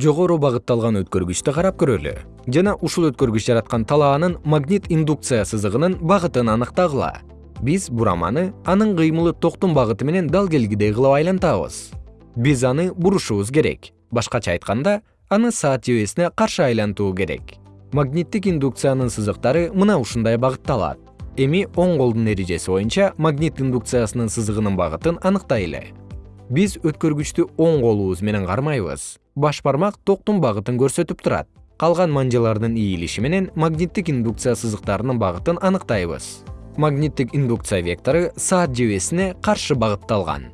жогору багытталган өткөргүчтү карап көрөлү. Жана ушул өткөргүч жараткан талаанын магнит индукция сызыгынын багытын аныктагыла. Биз бураманы анын кыймылы токтун багыты менен дал келгидей кылып айлантабыз. Биз аны бурушубуз керек. Башкача айтканда аны саат жебесине каршы айлантуу керек. Магниттик индукциянын сызыктары мына ушундай багытталат. Эми оң колдун эрежеси боюнча магнит индукциясынын сызыгынын багытын аныктайлы биз өткөргүчтү оң колубуз менен кармайбыз. Баш бармак токтун багытын көрсөтүп турат. Калган манжалардын ийилиши менен магниттик индукция сызыктарынын багытын аныктайбыз. Магниттик индукция вектору саат жебесине каршы багытталган